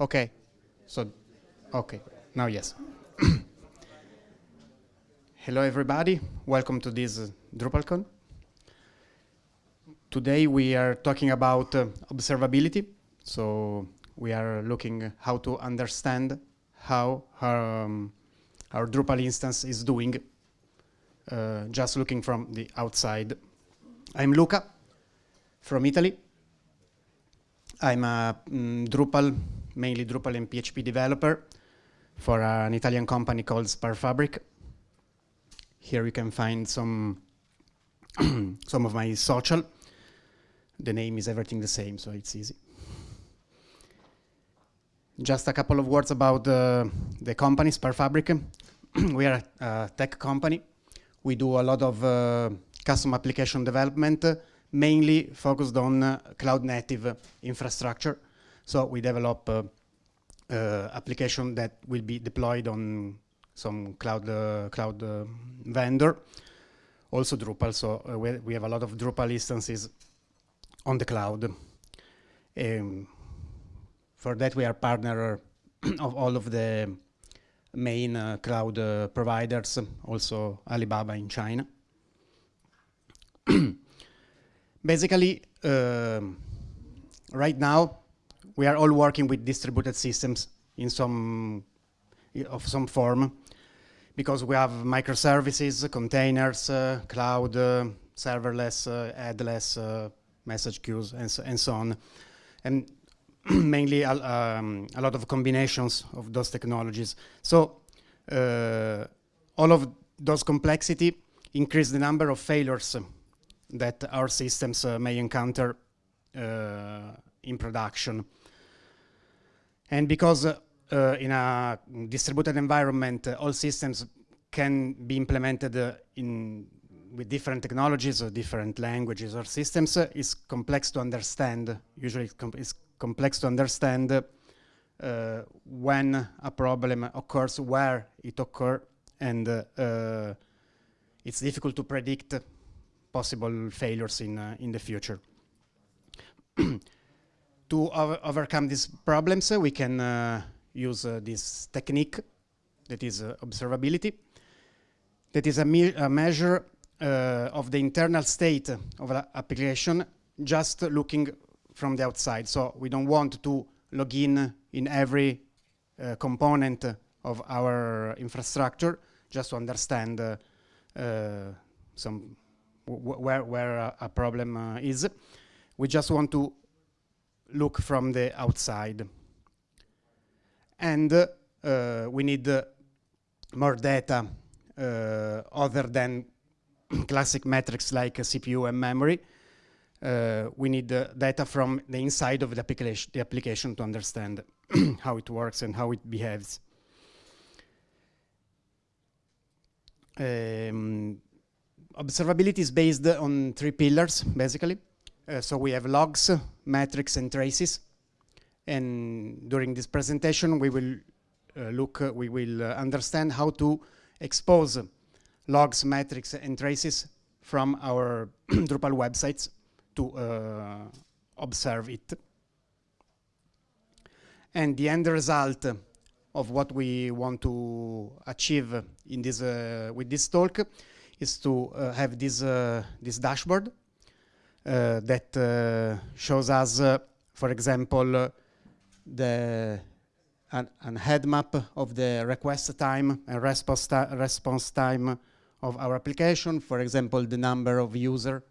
Okay. So, okay. Now, yes. Hello, everybody. Welcome to this uh, DrupalCon. Today we are talking about uh, observability. So we are looking how to understand how um, our Drupal instance is doing, uh, just looking from the outside. I'm Luca from Italy. I'm a mm, Drupal, mainly Drupal and PHP developer for an Italian company called SparkFabric. Here you can find some some of my social. The name is everything the same, so it's easy. Just a couple of words about uh, the company, SparkFabric. we are a tech company. We do a lot of uh, custom application development, uh, mainly focused on uh, cloud native infrastructure. So we develop uh, uh, application that will be deployed on some cloud cloud vendor. Also Drupal, so we, we have a lot of Drupal instances on the cloud. Um, for that, we are partner of all of the main uh, cloud uh, providers, also Alibaba in China. Basically, uh, right now, we are all working with distributed systems in some of some form because we have microservices, containers, uh, cloud, uh, serverless, uh, headless, message queues, and so, and so on. And mainly um, a lot of combinations of those technologies. So uh, all of those complexity increase the number of failures that our systems uh, may encounter uh, in production. And because uh, in a distributed environment, uh, all systems can be implemented uh, in with different technologies or different languages or systems uh, complex to understand. Usually it's, com it's complex to understand uh, when a problem occurs, where it occurs, and uh, it's difficult to predict possible failures in, uh, in the future. to over overcome these problems, we can uh, use this technique that is observability that is a, me a measure uh, of the internal state of an application just looking from the outside. So we don't want to log in in every uh, component of our infrastructure just to understand uh, uh some where, where a, problem uh, is. We just want to look from the outside. And uh, we need more data other than classic metrics like CPU and memory. Uh, we need data from the inside of the application, the application to understand how it works and how it behaves. Um, observability is based on three pillars, basically. Uh, so we have logs, metrics, and traces. And during this presentation, we will uh, look, uh, we will uh, understand how to expose logs, metrics, and traces from our Drupal websites to uh, observe it. And the end result of what we want to achieve in this uh, with this talk is to uh, have this this dashboard that uh, shows us, for example, the an, an, heat map of the request time and response, response time of our application. For example, the number of user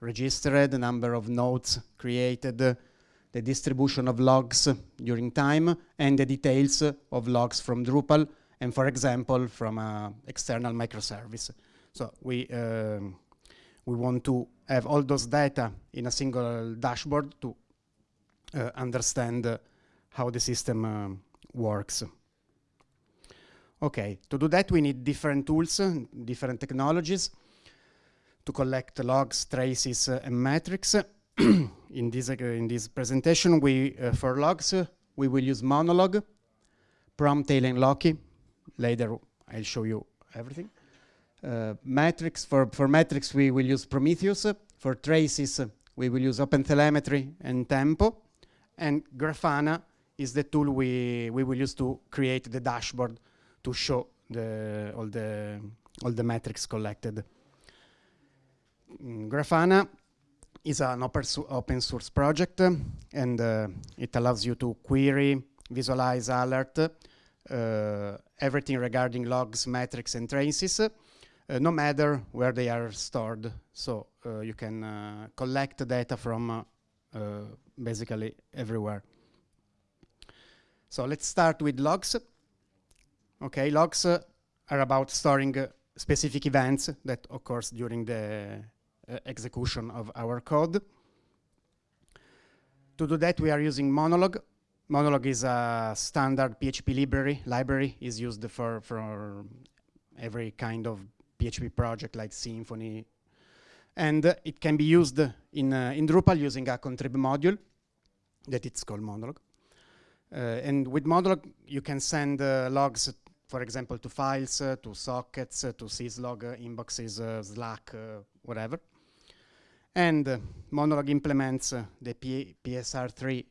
registered, the number of nodes created, the distribution of logs during time, and the details of logs from Drupal, and for example, from an external microservice. So we, um, we want to have all those data in a single dashboard to uh, understand uh, how the system uh, works. Okay, to do that we need different tools, different technologies to collect logs, traces, uh, and metrics. in this uh, in this presentation, we for logs we will use Monolog, Promtail, and Loki. Later, I'll show you everything. Uh, metrics for for metrics we will use Prometheus. For traces, we will use OpenTelemetry and Tempo, and Grafana is the tool we, we will use to create the dashboard to show the, all, the, all the metrics collected. Mm, Grafana is an open source project and uh, it allows you to query, visualize, alert uh, everything regarding logs, metrics, and traces, no matter where they are stored. So uh, you can uh, collect data from uh, basically everywhere. So let's start with logs. Okay, logs are about storing specific events that occurs during the uh, execution of our code. To do that, we are using Monolog. Monolog is a standard PHP library. Library is used for, for every kind of PHP project like Symfony. And uh, it can be used in, uh, in Drupal using a contrib module that it's called Monolog. Uh, and with Monolog, you can send uh, logs for example, to files, to sockets, to syslog, inboxes, Slack, whatever. And Monolog implements the P PSR3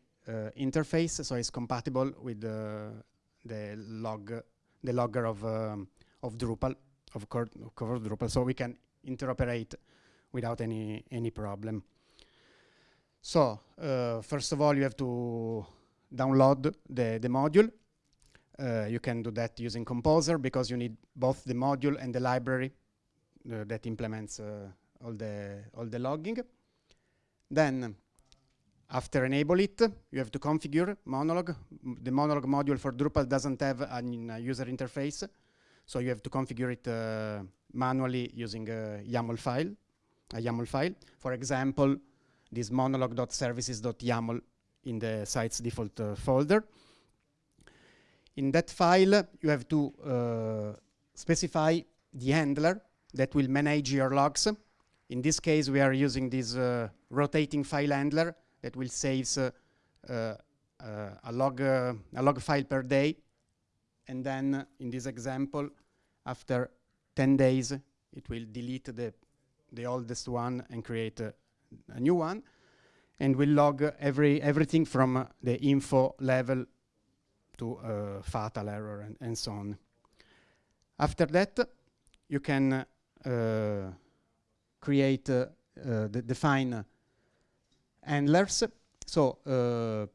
interface, so it's compatible with the log, the logger of um, of Drupal, of Drupal, so we can interoperate without any any problem. So uh, first of all, you have to download the the module, uh, you can do that using Composer because you need both the module and the library uh, that implements uh, all the all the logging. Then, after enable it, you have to configure Monolog. The Monolog module for Drupal doesn't have a user interface, so you have to configure it uh, manually using a YAML file. A YAML file. For example, this monolog.services.yaml in the site's default uh, folder. In that file, you have to uh, specify the handler that will manage your logs. In this case, we are using this uh, rotating file handler that will save uh, uh, a, log, uh, a log file per day. And then, in this example, after 10 days, it will delete the, the oldest one and create a, a new one. And will log every, everything from the info level to uh, fatal error and, and, so on. After that, you can uh, create, uh, define handlers. So,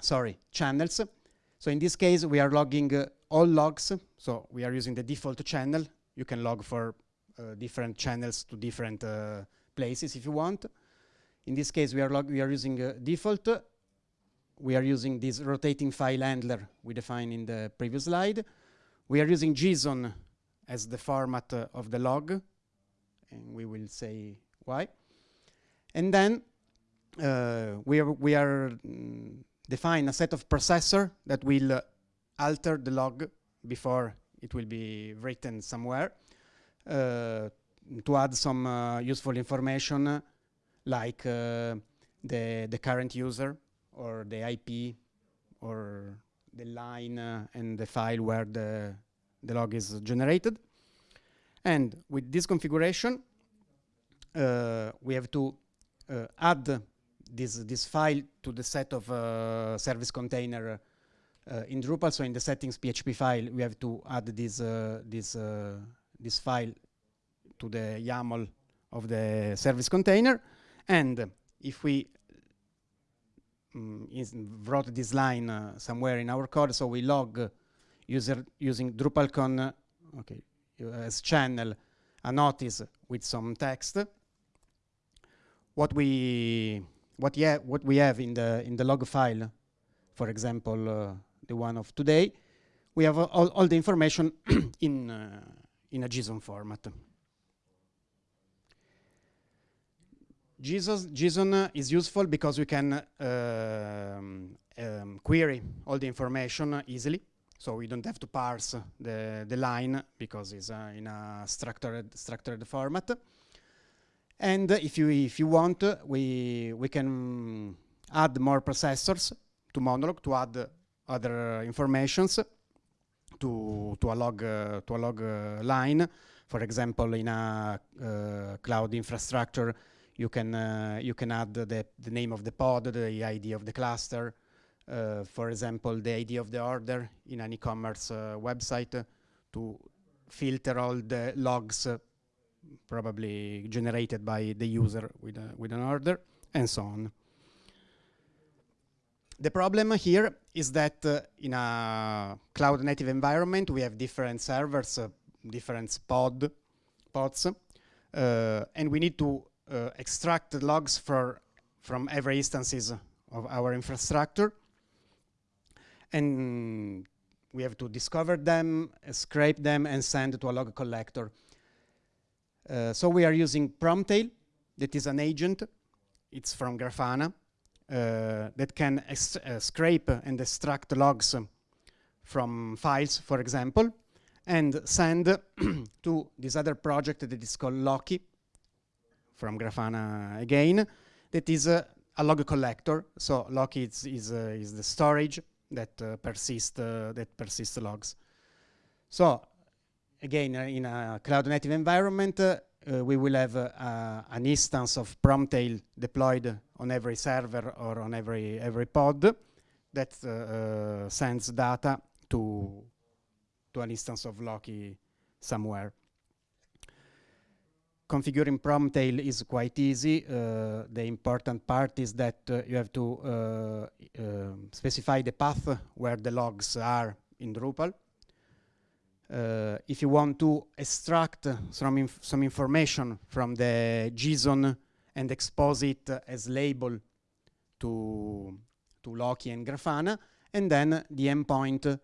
sorry, channels. So in this case, we are logging uh, all logs. So we are using the default channel. You can log for uh, different channels to different uh, places if you want. In this case, we are, we are using default we are using this rotating file handler we defined in the previous slide. We are using JSON as the format uh, of the log, and we will say why. And then uh, we are, we are mm, define a set of processor that will uh, alter the log before it will be written somewhere uh, to add some uh, useful information like uh, the, the current user or the IP or the line uh, and the file where the, the log is generated. And with this configuration, uh, we have to add this, this file to the set of uh, service container uh, in Drupal. So in the settings PHP file, we have to add this, uh, this, this file to the YAML of the service container. And if we um, wrote this line uh, somewhere in our code, so we log user using DrupalCon uh, okay, as channel a notice with some text. What we what yeah what we have in the in the log file, for example, uh, the one of today, we have all, all the information in uh, in a JSON format. JSON, JSON is useful because we can uh, um, query all the information easily. So we don't have to parse the, the line because it's uh, in a structured, structured format. And if you, if you want, we, we can add more processors to Monolog to add other informations to, to a log, uh, to a log uh, line. For example, in a uh, cloud infrastructure, you can uh, you can add the, the name of the pod, the ID of the cluster, uh, for example, the ID of the order in an e-commerce uh, website to filter all the logs probably generated by the user with, a, with an order, and so on. The problem here is that uh, in a cloud native environment, we have different servers, uh, different pod, pods, uh, and we need to uh, extract logs for, from every instances of our infrastructure. And we have to discover them, scrape them, and send to a log collector. Uh, so we are using Promtail, that is an agent. It's from Grafana. Uh, that can uh, scrape and extract logs from files, for example, and send to this other project that is called Loki, from Grafana again, that is a log collector. So Loki is, is, uh, is the storage that uh, persists uh, that persists logs. So again, in a cloud native environment, uh, we will have uh, an instance of Promtail deployed on every server or on every every pod that uh, sends data to to an instance of Loki somewhere. Configuring Promtail is quite easy. Uh, the important part is that uh, you have to uh, specify the path where the logs are in Drupal uh, if you want to extract some, inf some information from the JSON and expose it as label to, to Loki and Grafana, and then the endpoint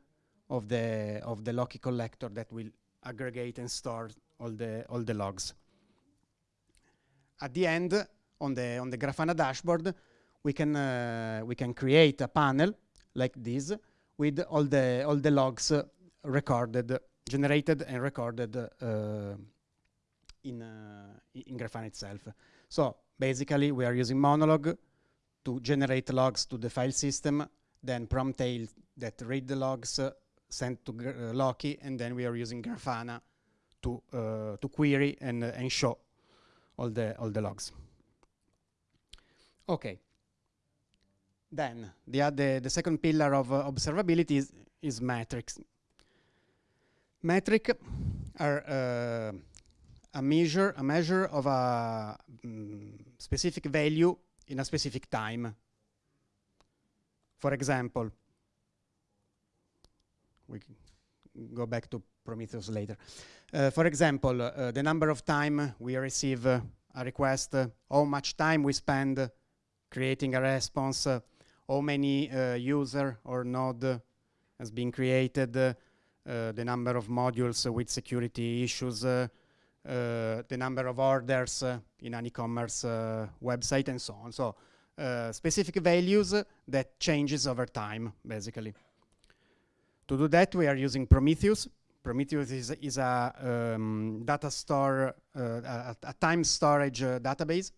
of the, of the Loki collector that will aggregate and store all the, all the logs. At the end, on the, on the Grafana dashboard, we can, uh, we can create a panel like this with all the, all the logs recorded generated and recorded uh, in, uh, in Grafana itself. So basically we are using Monolog to generate logs to the file system, then Promtail that read the logs, uh, sent to uh, Loki, and then we are using Grafana to uh, to query and uh, and show all the all the logs. Okay. Then the other the second pillar of observability is, is metrics. Metric are uh, a measure, a measure of a mm, specific value in a specific time. For example, we can go back to Prometheus later. Uh, for example, uh, the number of time we receive uh, a request, uh, how much time we spend creating a response, uh, how many user or node has been created, uh, the number of modules with security issues, uh, uh, the number of orders in an e-commerce website, and so on. So specific values that changes over time, basically. To do that, we are using Prometheus. Prometheus is, is a um, data store, uh, a, a, time storage uh, database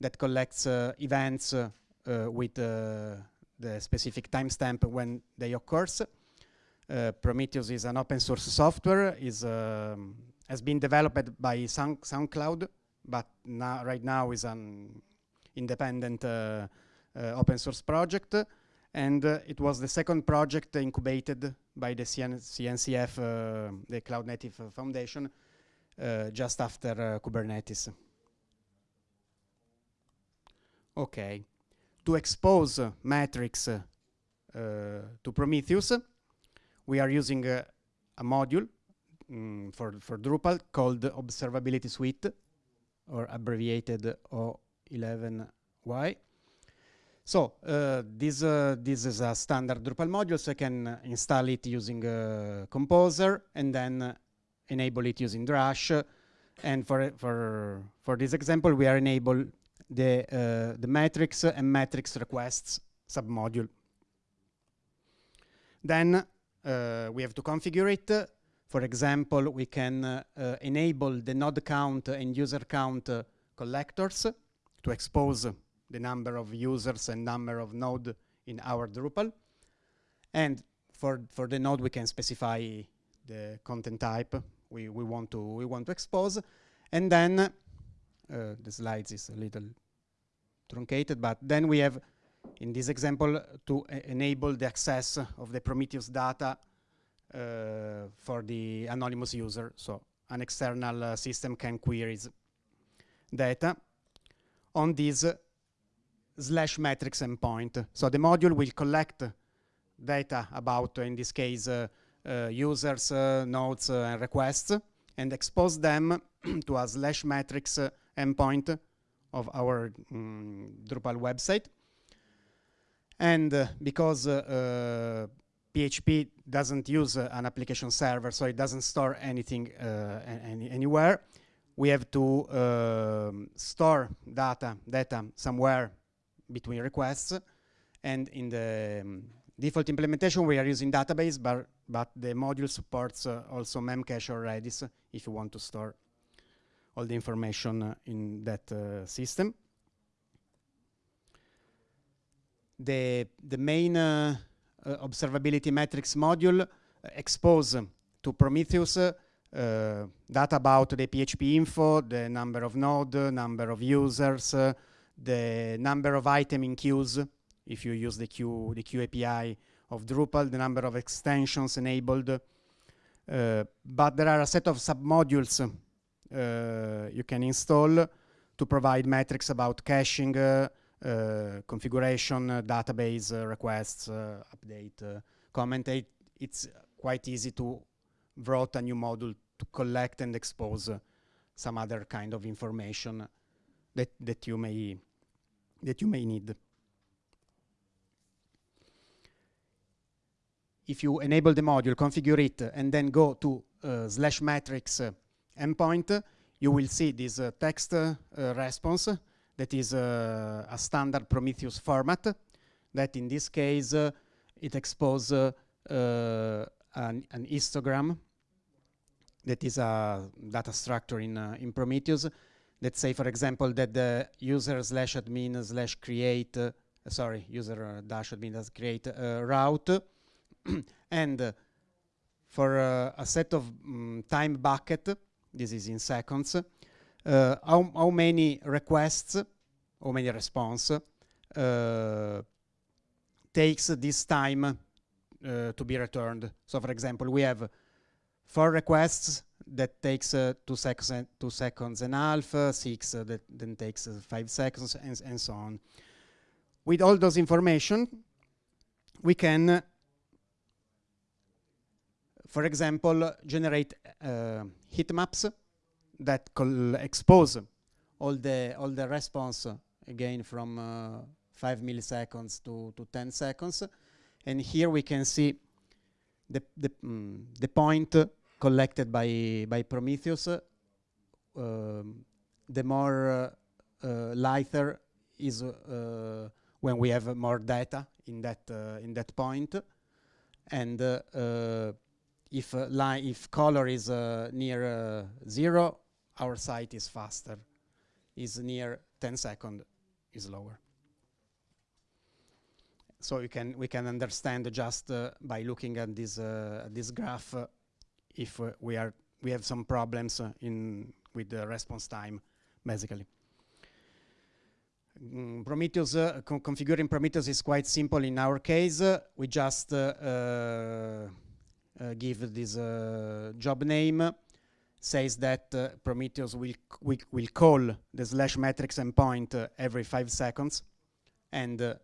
that collects uh, events with the specific timestamp when they occurs. Uh, Prometheus is an open source software, is, um, has been developed by Sound, SoundCloud, but now, right now is an independent uh, uh, open source project. And it was the second project incubated by the CN CNCF, the Cloud Native Foundation, just after Kubernetes. Okay, to expose metrics uh, to Prometheus, we are using a module mm, for, for Drupal called Observability Suite, or abbreviated O11Y. So uh, this, uh, this is a standard Drupal module, so I can install it using uh, Composer and then enable it using Drush. And for, for, for this example, we are enable the, uh, the metrics and metrics requests submodule. Then we have to configure it. For example, we can uh, uh, enable the node count and user count collectors to expose the number of users and number of node in our Drupal. And for, for the node, we can specify the content type we, we, want, to, we want to expose. And then, uh, the slides is a little truncated, but then we have in this example, to enable the access of the Prometheus data uh, for the anonymous user. So an external uh, system can query data on this slash metrics endpoint. So the module will collect data about, in this case, uh, uh, users, uh, nodes, uh, and requests, and expose them to a slash metrics endpoint of our um, Drupal website. And uh, because uh, PHP uh, doesn't use uh, an application server, so it doesn't store anything uh, any, anywhere, we have to um, store data, data somewhere between requests. And in the um, default implementation, we are using database, but, but the module supports uh, also Memcache or Redis if you want to store all the information uh, in that uh, system. The, the main uh, observability metrics module expose to Prometheus uh, data about the PHP info, the number of node, number of users, uh, the number of item in queues, if you use the queue, the queue API of Drupal, the number of extensions enabled. Uh, but there are a set of submodules uh, you can install to provide metrics about caching, uh, uh, Uh, configuration, uh, database uh, requests, update, commentate. It's quite easy to write a new module to collect and expose some other kind of information that, that you may that you may need. If you enable the module, configure it, and then go to uh, slash metrics uh, endpoint, you will see this uh, text uh, response that is uh, a standard Prometheus format that in this case uh, it exposes an, an, histogram that is a data structure in, in Prometheus let's say, for example, that the user slash admin slash create, uh, sorry, user dash admin does create route, and for uh, a set of um, time bucket, this is in seconds, uh, how, how many requests, how many response uh, takes this time uh, to be returned. So for example, we have four requests that takes uh, two, seconds, two seconds and a half, uh, six uh, that then takes uh, five seconds, and, and, so on. With all those information, we can, uh, for example, generate uh, heat maps that expose all the all the response again from five milliseconds to, to 10 seconds. And here we can see the, the, mm, the point collected by, by Prometheus, um, the more uh, lighter is uh, when we have more data in that uh, in that point, and if if color is near zero, our site is faster. Is near 10 second, is lower so we can we can understand just uh, by looking at this uh, this graph uh, if uh, we are we have some problems uh, in with the response time, basically. Mm, Prometheus, uh, co configuring Prometheus is quite simple in our case. we just give this job name, says that Prometheus will, will, will call the slash metrics endpoint every five seconds, and the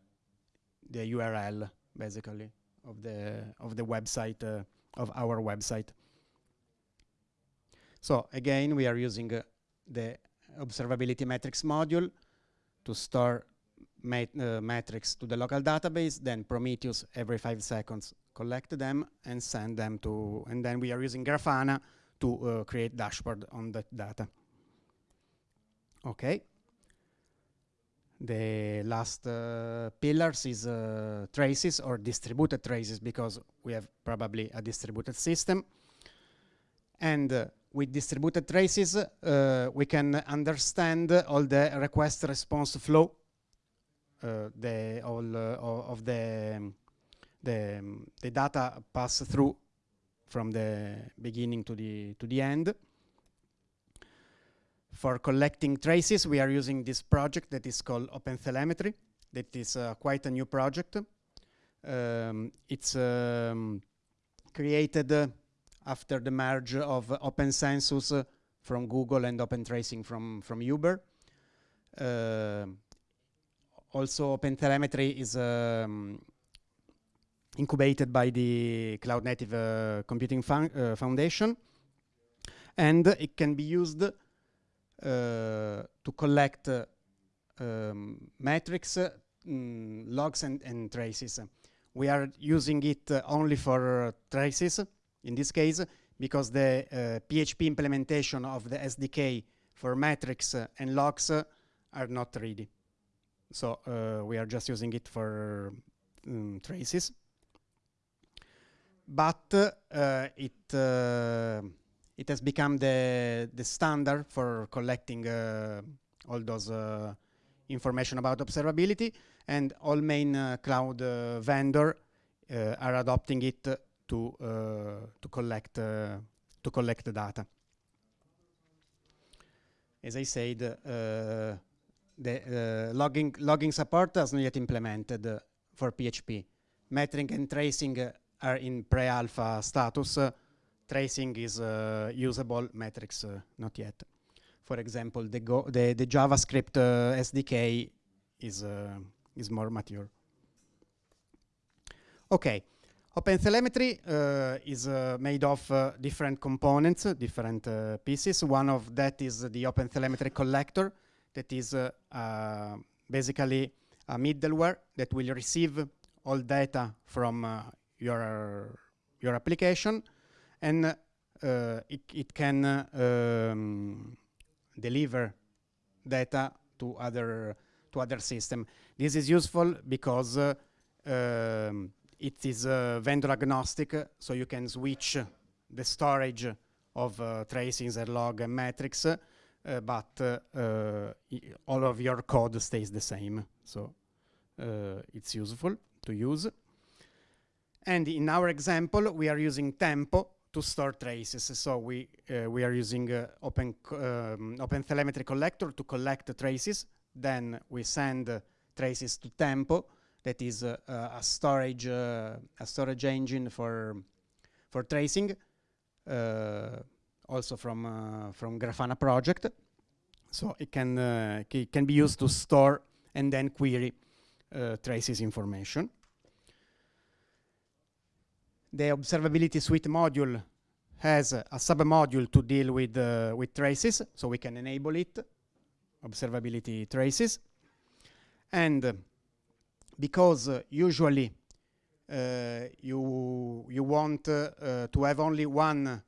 URL basically of the of the website uh, of our website. So again, we are using uh, the observability metrics module to store mat uh, metrics to the local database, then Prometheus every five seconds collect them and send them to, and then we are using Grafana to uh, create dashboard on that data. Okay. The last uh, pillars is uh, traces or distributed traces because we have probably a distributed system. And uh, with distributed traces, uh, we can understand all the request response flow, uh, the all of the the the data pass through from the beginning to the to the end. For collecting traces, we are using this project that is called OpenTelemetry that is uh, quite a new project. Um, it's um, created uh, after the merge of OpenCensus uh, from Google and OpenTracing from, from Uber. Uh, also, OpenTelemetry is um, incubated by the Cloud Native uh, Computing uh, Foundation, and it can be used uh, to collect um, metrics, mm, logs, and, and, traces. We are using it only for traces, in this case, because the PHP implementation of the SDK for metrics and logs are not ready. So uh, we are just using it for um, traces. But uh, it uh, it has become the the standard for collecting uh, all those uh, information about observability, and all main uh, cloud vendor are adopting it to to collect to collect the data. As I said, the logging, logging support has not yet implemented for PHP. Metering and tracing are in pre-alpha status. tracing is usable, metrics not yet. For example, the, the, the JavaScript SDK is, is more mature. Okay, OpenTelemetry uh, is uh, made of uh, different components, different pieces. One of that is the OpenTelemetry collector, that is uh, uh, basically a middleware that will receive all data from uh, your, your application and it, it can um, deliver data to other to other system. This is useful because uh, um, it is uh, vendor agnostic, so you can switch the storage of uh, tracings and log and metrics uh, but uh, all of your code stays the same. So uh, it's useful to use. And in our example, we are using Tempo to store traces. So we uh, we are using uh, Open um, collector to collect the traces. Then we send uh, traces to Tempo, that is a storage a storage engine for for tracing also from uh, from Grafana project. So it can uh, it can be used to store and then query uh, traces information. The observability suite module has a, sub-module to deal with uh, with traces, so we can enable it, observability traces. And uh, because uh, usually uh, you you want to have only one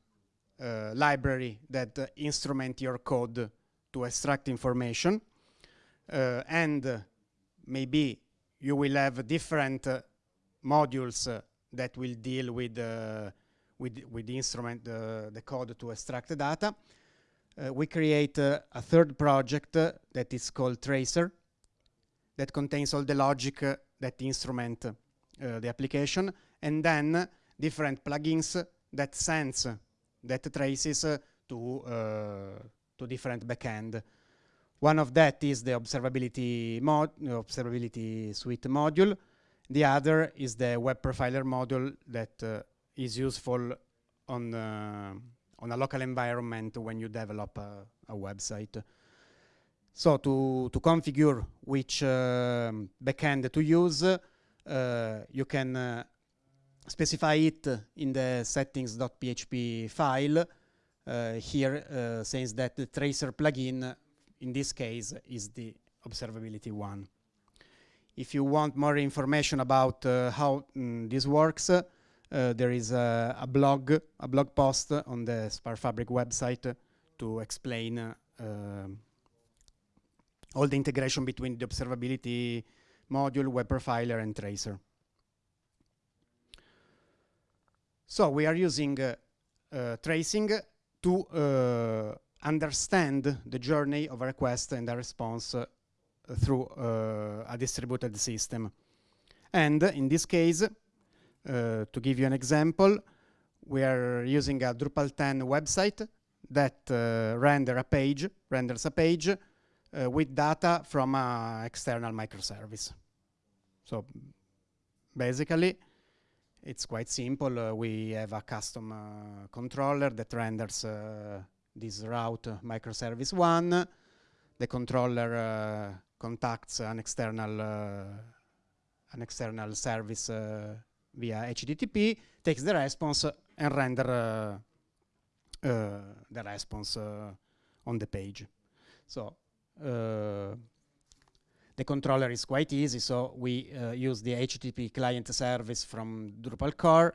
uh, library that uh, instrument your code to extract information. Uh, and maybe you will have different modules that will deal with with, with the instrument, the code to extract the data. Uh, we create uh, a third project uh, that is called Tracer that contains all the logic that instrument the application and then different plugins that sense that traces uh, to, uh, to different backend. One of that is the observability, mod observability suite module. The other is the web profiler module that uh, is useful on, on a local environment when you develop a, a website. So to, to configure which uh, backend to use, uh, you can uh, specify it in the settings.php file. Uh, here uh, says that the tracer plugin in this case is the observability one. If you want more information about uh, how mm, this works, uh, there is a, blog, a blog post on the SparkFabric website to explain uh, all the integration between the observability module, web profiler, and tracer. So we are using uh, uh, tracing to uh, understand the journey of a request and a response through uh, a distributed system. And in this case, uh, to give you an example, we are using a Drupal 10 website that render a page, renders a page with data from an external microservice. So basically, it's quite simple. Uh, we have a custom uh, controller that renders uh, this route microservice one. The controller contacts an external an external service via HTTP, takes the response and render the response on the page. So the controller is quite easy, so we uh, use the HTTP client service from Drupal core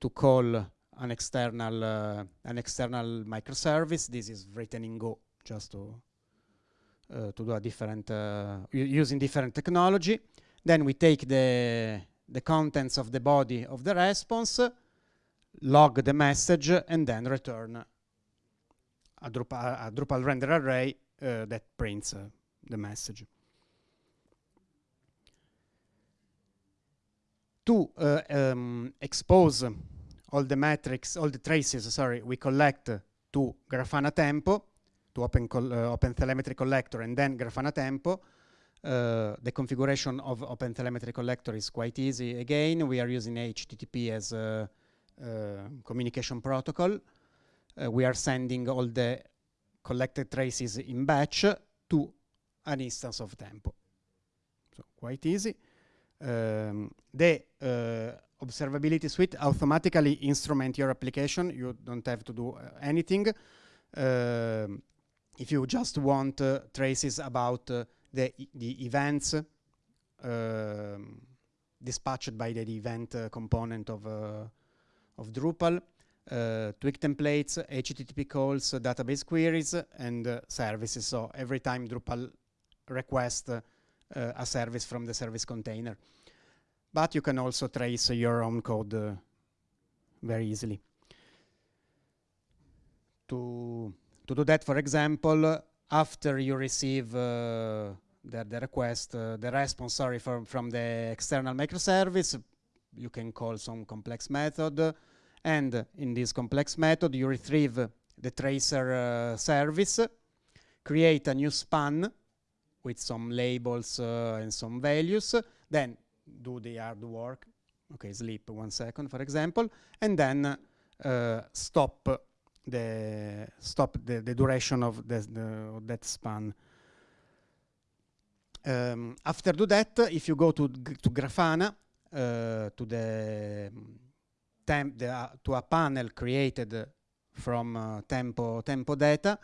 to call an external uh, an external microservice. This is written in Go, just to uh, to do a different uh, using different technology. Then we take the the contents of the body of the response, log the message, and then return a Drupal, a Drupal render array uh, that prints uh, the message. to uh, um, expose all the metrics, all the traces, sorry, we collect to Grafana Tempo, to Open, uh, OpenTelemetry Collector, and then Grafana Tempo. Uh, the configuration of OpenTelemetry Collector is quite easy. Again, we are using HTTP as a, communication protocol. Uh, we are sending all the collected traces in batch to an instance of Tempo. So quite easy um, the uh, observability suite automatically instrument your application. You don't have to do uh, anything. Uh, if you just want uh, traces about uh, the, the events um, dispatched by the event uh, component of, of Drupal, twig templates, HTTP calls, database queries, and services. So every time Drupal requests uh, a service from the service container. But you can also trace your own code uh, very easily. To, to do that, for example, after you receive uh, the, the request, uh, the response, sorry, from, from the external microservice, you can call some complex method. And in this complex method, you retrieve the tracer uh, service, create a new span with some labels uh, and some values, then do the hard work, okay, sleep one second, for example, and then uh, stop the stop the, the duration of, the, the, that span. Um, after do that, if you go to to Grafana, uh, to the, temp the uh, to a panel created from uh, tempo tempo data,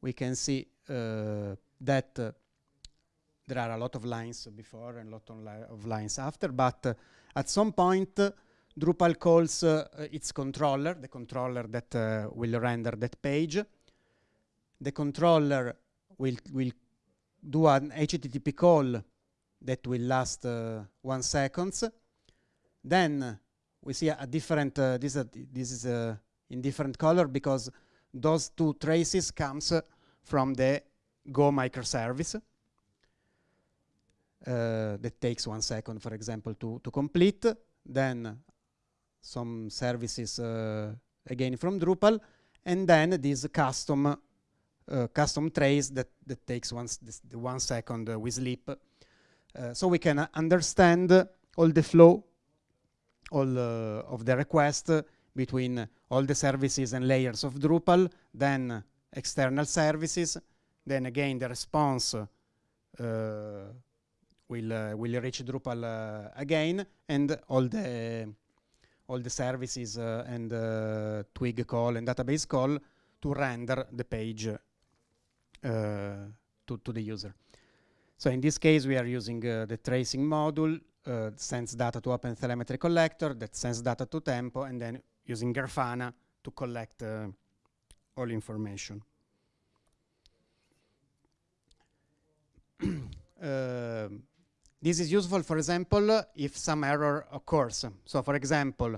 we can see uh, that there are a lot of lines before and a lot of, li of lines after, but uh, at some point, uh, Drupal calls uh, its controller, the controller that uh, will render that page. The controller will, will do an HTTP call that will last uh, one seconds. Then we see a, a different, uh, this, this is in different color because those two traces comes from the Go microservice. Uh, that takes one second, for example, to, to complete. Then some services uh, again from Drupal, and then this custom uh, custom trace that, that takes one, this, one second uh, with sleep. Uh, so we can understand all the flow all uh, of the request between all the services and layers of Drupal, then external services, then again the response will uh, will reach Drupal uh, again, and all the all the services uh, and twig call and database call to render the page to to the user. So in this case, we are using the tracing module uh, sends data to OpenTelemetry Collector that sends data to Tempo and then using Grafana to collect uh, all information. this is useful, for example, if some error occurs. So, for example,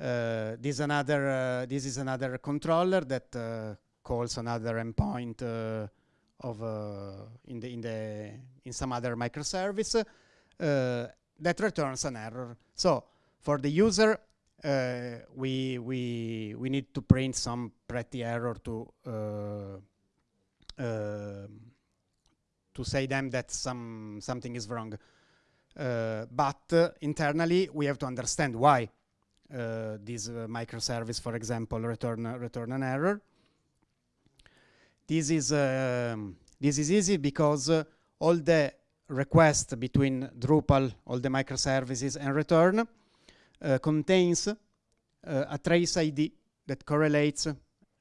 uh, this another uh, this is another controller that uh, calls another endpoint uh, of uh, in the in the in some other microservice uh, that returns an error. So, for the user, we we we need to print some pretty error to to say them that some something is wrong. Uh, but uh, internally, we have to understand why uh, this uh, microservice, for example, return return an error. This is um, this is easy because uh, all the requests between Drupal, all the microservices, and return contains a trace ID that correlates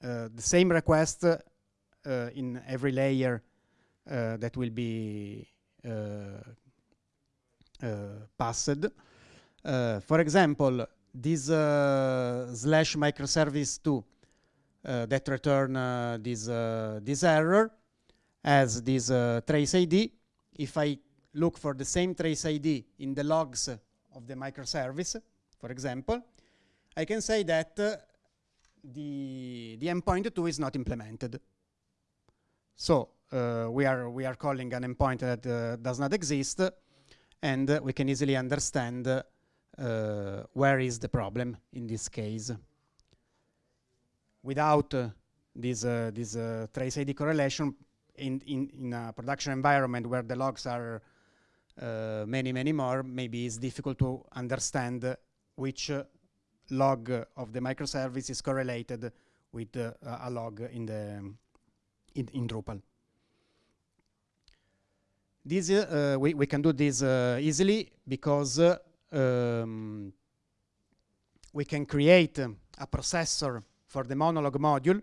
the same request in every layer Uh, that will be uh, uh, passed. for example, this slash microservice 2 that return this this error has this trace ID if I look for the same trace ID in the logs of the microservice, for example, I can say that uh, the, the endpoint 2 is not implemented. So uh, we, are, we are calling an endpoint that uh, does not exist, and uh, we can easily understand uh, where is the problem in this case. Without uh, this, this trace ID correlation, in, in, in a production environment where the logs are uh, many, many more, maybe it's difficult to understand which uh, log of the microservice is correlated with uh, a log in the in, in Drupal. This uh, we we can do this uh, easily because uh, um, we can create a processor for the monolog module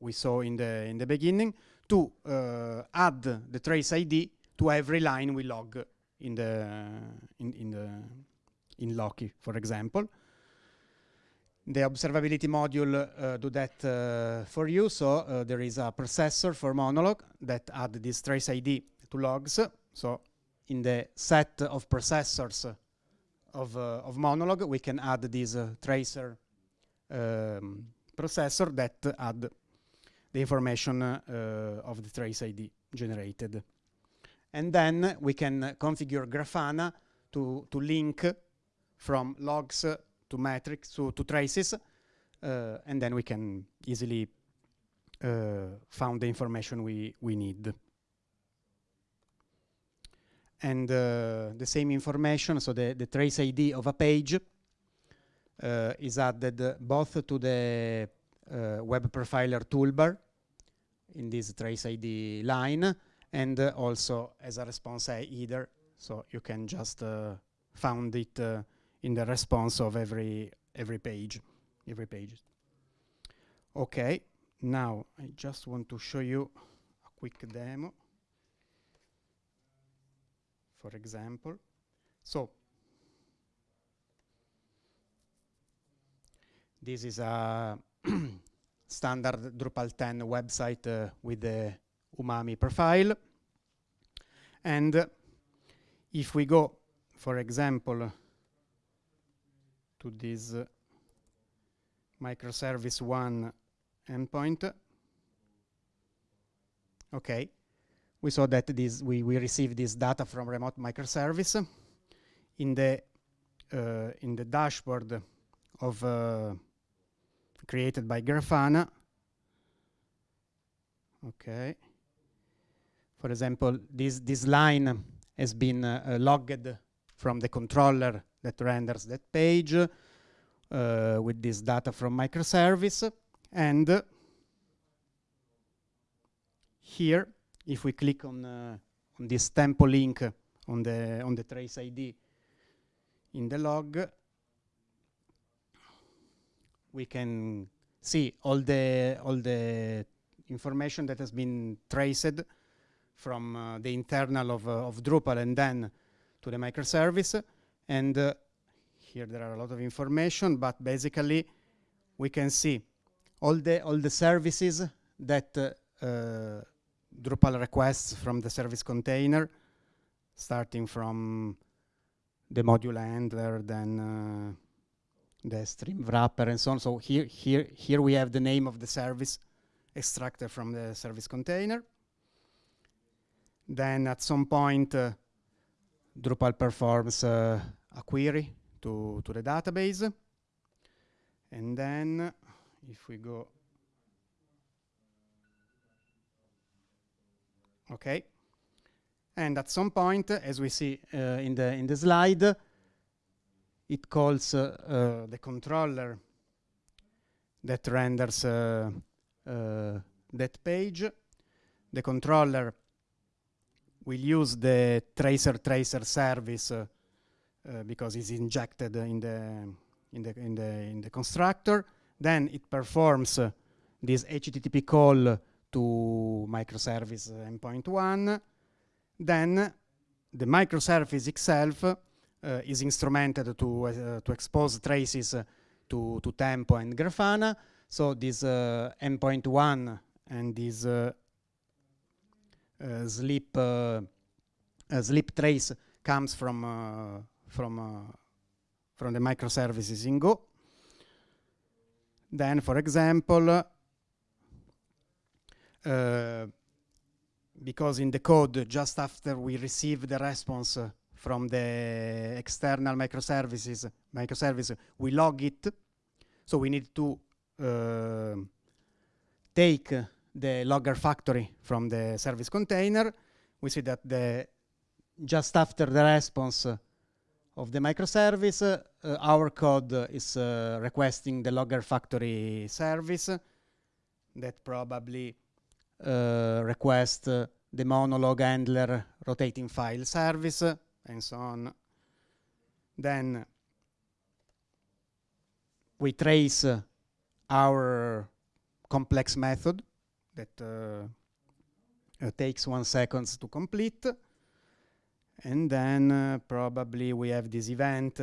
we saw in the in the beginning to uh, add the trace ID to every line we log in the in, in the in Loki, for example. The observability module uh, do that uh, for you. So there is a processor for Monolog that add this trace ID to logs. So in the set of processors of, uh, of Monolog, we can add this uh, tracer um, processor that add the information uh, of the trace ID generated. And then we can configure Grafana to, to link from logs to metrics to, to traces, uh, and then we can easily uh, found the information we, we need. And uh, the same information, so the, the trace ID of a page uh, is added both to the uh, web profiler toolbar in this trace ID line and uh, also as a response header so you can just uh, found it uh, in the response of every every page every page. Okay. Now I just want to show you a quick demo for example so this is a standard Drupal 10 website uh, with the umami profile. And if we go, for example, to this uh, microservice one endpoint, okay, we saw that this we, we received this data from remote microservice in the uh, in the dashboard of uh, created by Grafana. Okay. For example, this, this line has been uh, logged from the controller that renders that page uh, with this data from microservice. And here, if we click on, uh, on this tempo link on the, on the trace ID in the log, we can see all the all the information that has been traced from uh, the internal of, uh, of Drupal and then to the microservice. And uh, here there are a lot of information, but basically we can see all the all the services that uh, uh, Drupal requests from the service container, starting from the module handler, then uh, the stream wrapper and so on. So here, here, here we have the name of the service extracted from the service container. Then at some point, uh, Drupal performs uh, a query to, to the database. And then if we go, okay, And at some point, as we see uh, in the in the slide, it calls uh, uh, the controller that renders uh, that page. The controller will use the tracer tracer service because it's injected in the in the in the in the constructor. Then it performs this HTTP call to microservice endpoint one. Then the microservice itself uh, is instrumented to uh, to expose traces to to Tempo and Grafana. So this uh, endpoint one and this uh, uh, sleep sleep trace comes from from from the microservices in Go. Then, for example, uh, because in the code, just after we receive the response uh, from the external microservices, microservice, we log it. So we need to uh, take the logger factory from the service container. We see that the just after the response of the microservice, uh, our code is uh, requesting the logger factory service that probably uh, request uh, the monolog handler rotating file service and so on. Then we trace uh, our complex method that uh, uh, takes one seconds to complete. And then uh, probably we have this event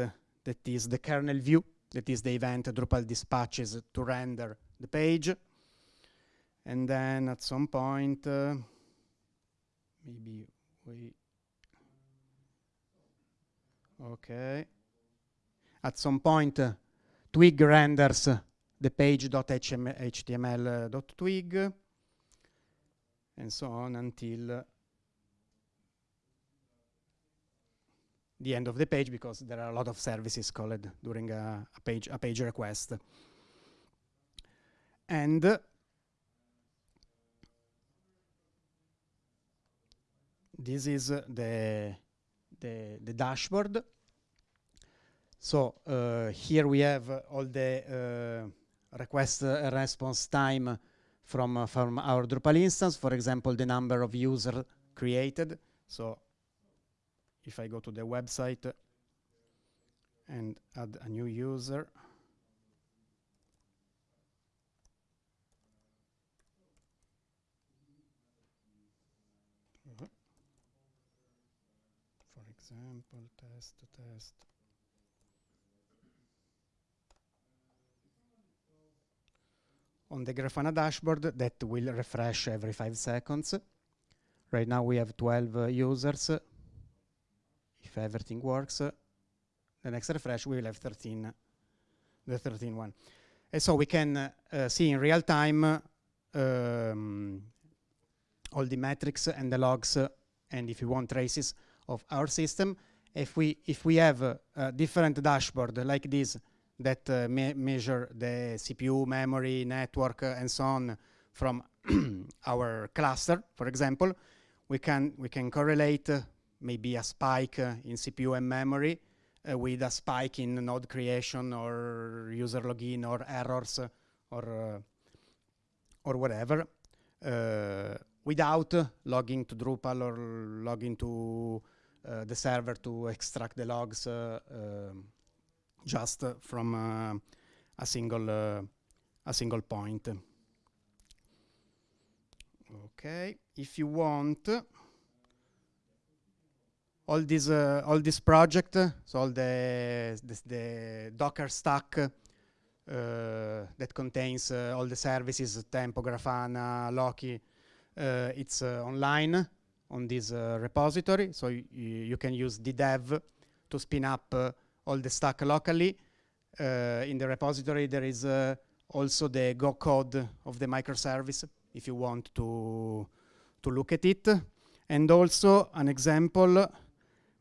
that is the kernel view, that is the event Drupal dispatches to render the page and then at some point uh, maybe we okay. At some point uh, twig renders the page.html.twig uh, and so on until uh, the end of the page because there are a lot of services called during a, a page a page request. And this is the, the, the dashboard. So uh, here we have all the uh, request uh, response time from, uh, from our Drupal instance. For example, the number of users created. So if I go to the website and add a new user, example, test, test. On the Grafana dashboard, that will refresh every five seconds. Right now we have 12 uh, users. If everything works, uh, the next refresh we will have 13, the 13 one. And so we can uh, see in real time um, all the metrics and the logs, and if you want traces of our system. If we, if we have a, a different dashboard like this that uh, me measure the CPU, memory, network, uh, and so on from our cluster, for example, we can, we can correlate uh, maybe a spike uh, in CPU and memory uh, with a spike in node creation or user login or errors or, or whatever without logging to Drupal or logging to uh, the server to extract the logs uh, um, just from uh, a single a single point. Okay, if you want all this uh, all this project, so all the the Docker stack uh, that contains uh, all the services, Tempo, Grafana, Loki, it's online on this uh, repository. So you can use ddev to spin up uh, all the stack locally. Uh, in the repository, there is also the Go code of the microservice if you want to, to look at it. And also an example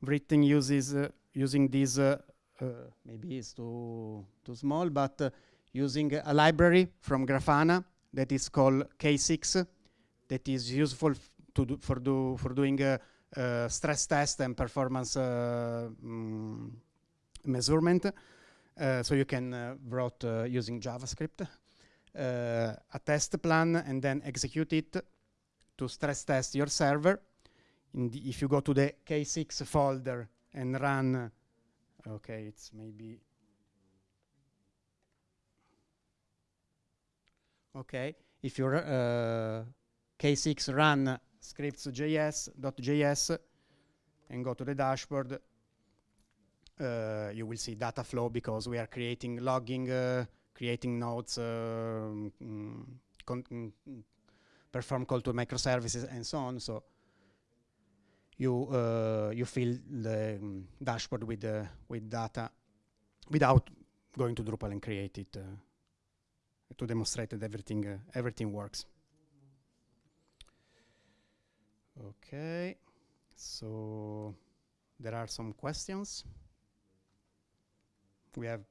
written uses uh, using this, uh, uh, maybe it's too, too small, but using a library from Grafana that is called K6 that is useful to do for do for doing stress test and performance uh, mm, measurement. Uh, so you can uh, write using JavaScript a test plan and then execute it to stress test your server. If you go to the K6 folder and run, okay, it's maybe okay. If you uh, K6 run scripts.js.js and go to the dashboard, uh, you will see data flow because we are creating logging, uh, creating nodes, um, mm, mm, perform call to microservices and so on. So you uh, you fill the um, dashboard with uh, with data without going to Drupal and create it uh, to demonstrate that everything uh, everything works. Okay, so there are some questions. We have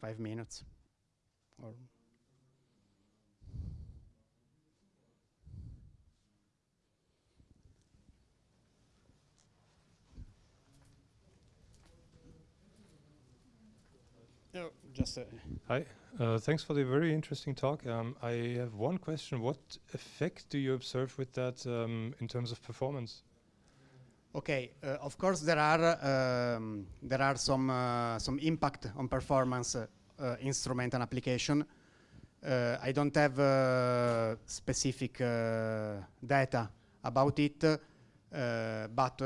five minutes. Or no, just a Hi, uh, thanks for the very interesting talk. Um, I have one question. What effect do you observe with that um, in terms of performance? Okay, uh, of course there are um, there are some uh, some impact on performance uh, instrument and application. I don't have specific data about it, but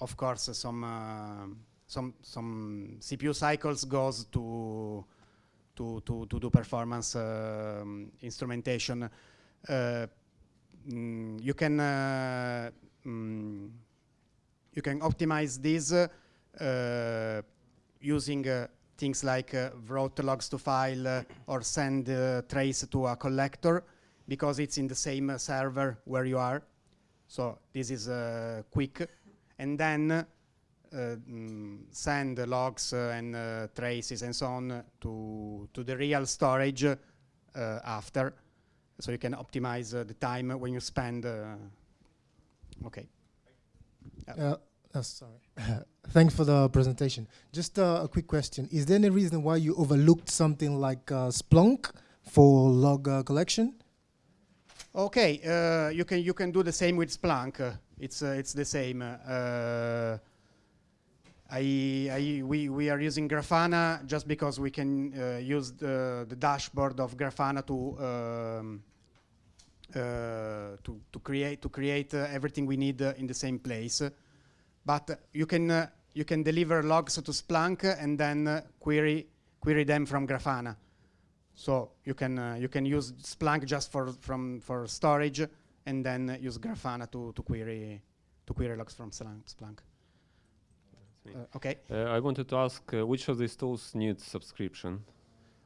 of course some some some CPU cycles goes to to to, to do performance um, instrumentation. Mm, you can mm, you can optimize this uh, using uh, things like uh, wrote logs to file uh, or send uh, trace to a collector because it's in the same uh, server where you are. So this is quick. And then mm, send logs and traces and so on to, to the real storage after. So you can optimize the time when you spend. okay. Uh, oh, sorry. Thanks for the presentation. Just uh, a quick question. Is there any reason why you overlooked something like uh, Splunk for log uh, collection? Okay, uh, you can you can do the same with Splunk. it's uh, it's the same. I, I, we, we are using Grafana just because we can use the, the dashboard of Grafana to um, uh, to, to create to create uh, everything we need uh, in the same place. But you can you can deliver logs to Splunk and then query query them from Grafana. So you can you can use Splunk just for from for storage and then use Grafana to to query to query logs from Splunk. Uh, okay. Uh, I wanted to ask uh, which of these tools needs subscription?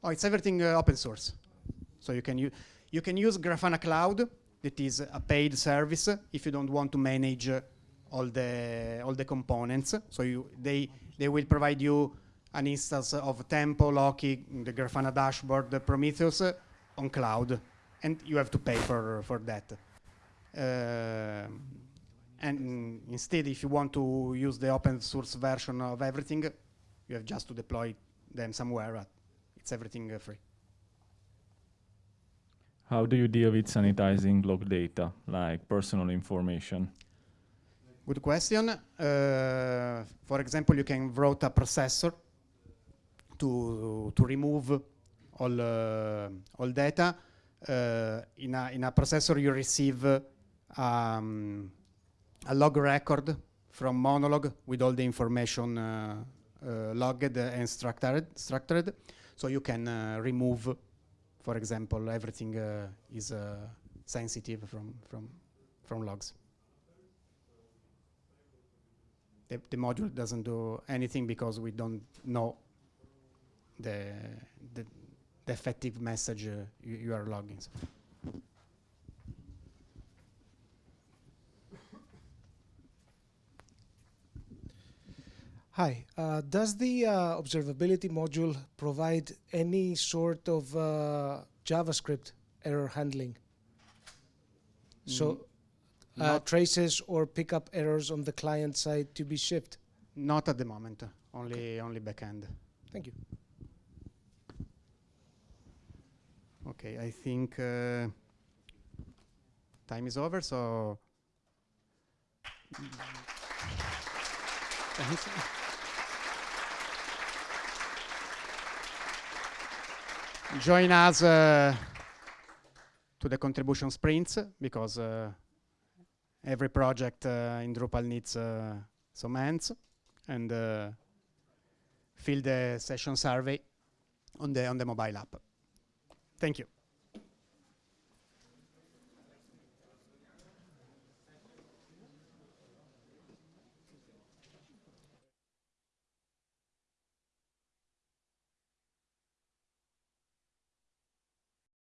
Oh, it's everything open source. So you can use you can use Grafana Cloud, that is a paid service if you don't want to manage all the all the components. So you, they they will provide you an instance of Tempo, Loki, the Grafana dashboard, the Prometheus uh, on cloud, and you have to pay for for that. Uh, and instead, if you want to use the open source version of everything, you have just to deploy them somewhere. it's everything uh, free. How do you deal with sanitizing log data, like personal information? Good question. Uh, for example, you can write a processor to to remove all uh, all data. Uh, in a in a processor, you receive um, a log record from Monolog with all the information uh, uh, logged and structured. Structured, so you can uh, remove for example, everything uh, is uh, sensitive from, from, from logs. The, the, module doesn't do anything because we don't know the, the, the effective message you, you, are logging. So. Hi, uh, does the uh, observability module provide any sort of uh, JavaScript error handling? Mm. So uh, Not- traces or pick up errors on the client side to be shipped? Not at the moment, only only backend. Thank you. Okay, I think uh, time is over, so. Thanks. Join us uh, to the contribution sprints because uh, every project uh, in Drupal needs uh, some hands and uh, fill the session survey on the on the mobile app. Thank you.